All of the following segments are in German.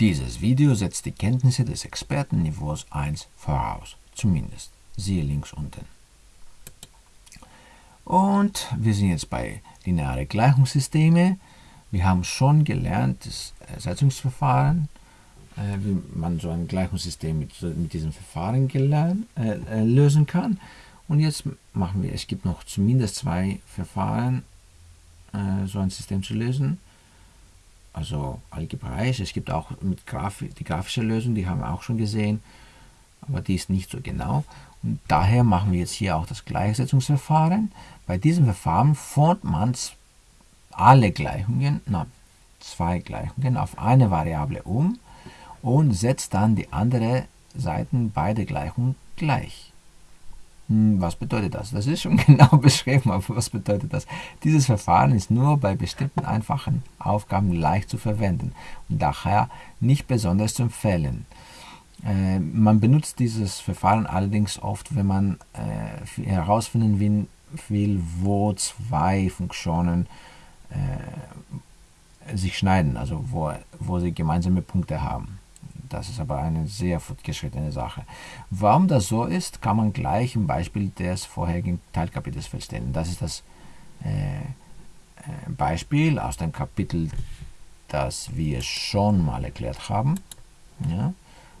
Dieses Video setzt die Kenntnisse des Expertenniveaus 1 voraus, zumindest. Siehe links unten. Und wir sind jetzt bei lineare Gleichungssysteme. Wir haben schon gelernt, das Ersetzungsverfahren, äh, wie man so ein Gleichungssystem mit, mit diesem Verfahren gelernt, äh, äh, lösen kann. Und jetzt machen wir, es gibt noch zumindest zwei Verfahren, äh, so ein System zu lösen also algebraisch. Es gibt auch mit Graf die grafische Lösung, die haben wir auch schon gesehen, aber die ist nicht so genau. Und daher machen wir jetzt hier auch das Gleichsetzungsverfahren. Bei diesem Verfahren formt man alle Gleichungen, na, zwei Gleichungen auf eine Variable um und setzt dann die andere Seiten beide Gleichungen gleich. Hm, was bedeutet das? Das ist schon genau beschrieben, aber was bedeutet das? Dieses Verfahren ist nur bei bestimmten einfachen Aufgaben leicht zu verwenden und daher nicht besonders zu empfehlen. Äh, man benutzt dieses Verfahren allerdings oft, wenn man äh, herausfinden will, wo zwei Funktionen äh, sich schneiden, also wo, wo sie gemeinsame Punkte haben. Das ist aber eine sehr fortgeschrittene Sache. Warum das so ist, kann man gleich im Beispiel des vorherigen Teilkapitels feststellen. Das ist das äh, äh, Beispiel aus dem Kapitel, das wir schon mal erklärt haben. Ja,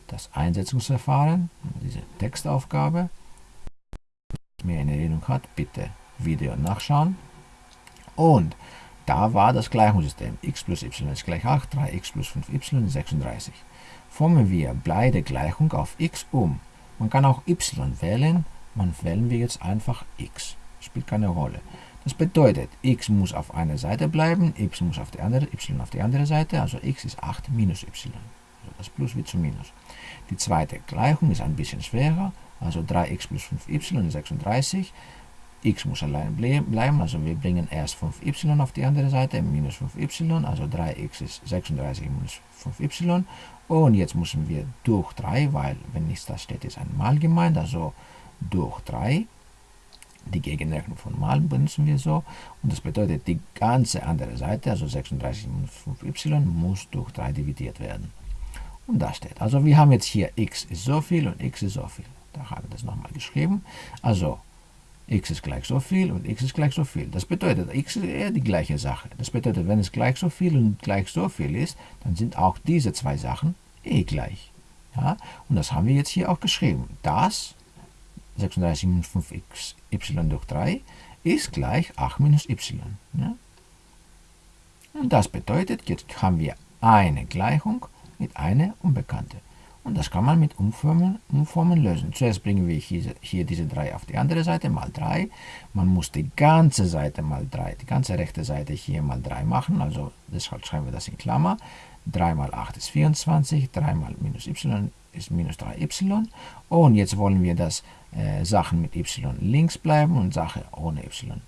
das Einsetzungsverfahren, diese Textaufgabe. Wer in Erinnerung hat, bitte Video nachschauen. Und da war das Gleichungssystem x plus y ist gleich 8, 3x plus 5y ist 36. Formen wir beide Gleichung auf x um. Man kann auch y wählen, man wählen wir jetzt einfach x. Spielt keine Rolle. Das bedeutet, x muss auf einer Seite bleiben, y muss auf die andere, y auf die andere Seite, also x ist 8 minus y. Also das Plus wird zu Minus. Die zweite Gleichung ist ein bisschen schwerer, also 3x plus 5y ist 36 x muss allein bleiben, also wir bringen erst 5y auf die andere Seite, minus 5y, also 3x ist 36 minus 5y. Und jetzt müssen wir durch 3, weil wenn nichts da steht, ist ein Mal gemeint, also durch 3. Die Gegenrechnung von Mal benutzen wir so. Und das bedeutet, die ganze andere Seite, also 36 minus 5y, muss durch 3 dividiert werden. Und da steht, also wir haben jetzt hier x ist so viel und x ist so viel. Da haben wir das nochmal geschrieben. Also x ist gleich so viel und x ist gleich so viel. Das bedeutet, x ist eher die gleiche Sache. Das bedeutet, wenn es gleich so viel und gleich so viel ist, dann sind auch diese zwei Sachen eh gleich. Ja? Und das haben wir jetzt hier auch geschrieben. Das 36 minus 5y durch 3 ist gleich 8 minus y. Ja? Und das bedeutet, jetzt haben wir eine Gleichung mit einer Unbekannte. Und das kann man mit Umformen, Umformen lösen. Zuerst bringen wir hier, hier diese 3 auf die andere Seite, mal 3. Man muss die ganze Seite mal 3, die ganze rechte Seite hier mal 3 machen. Also deshalb schreiben wir das in Klammer. 3 mal 8 ist 24, 3 mal minus y ist minus 3y. Und jetzt wollen wir, dass äh, Sachen mit y links bleiben und Sachen ohne y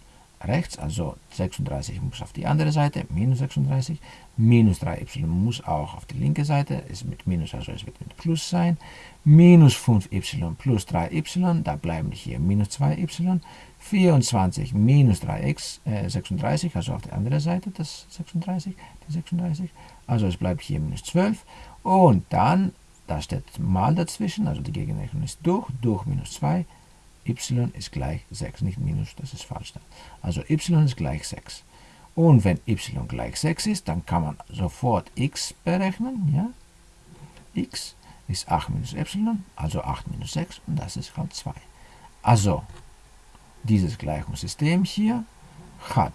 rechts, also 36 muss auf die andere Seite, minus 36, minus 3y muss auch auf die linke Seite, ist mit minus, also es wird mit plus sein, minus 5y plus 3y, da bleiben hier minus 2y, 24 minus 3x, äh, 36, also auf der anderen Seite das 36, die 36, also es bleibt hier minus 12 und dann, da steht mal dazwischen, also die Gegenrechnung ist durch, durch minus 2, y ist gleich 6, nicht minus, das ist falsch. Also y ist gleich 6. Und wenn y gleich 6 ist, dann kann man sofort x berechnen. Ja? x ist 8 minus y, also 8 minus 6 und das ist halt 2. Also, dieses Gleichungssystem hier hat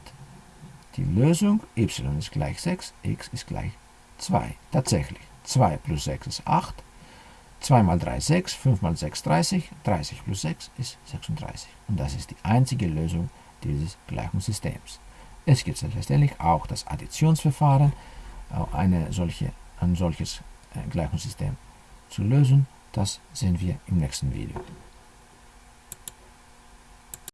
die Lösung y ist gleich 6, x ist gleich 2. Tatsächlich, 2 plus 6 ist 8, 2 mal 3 ist 6, 5 mal 6 30, 30 plus 6 ist 36. Und das ist die einzige Lösung dieses Gleichungssystems. Es gibt selbstverständlich auch das Additionsverfahren, eine solche, ein solches äh, Gleichungssystem zu lösen. Das sehen wir im nächsten Video.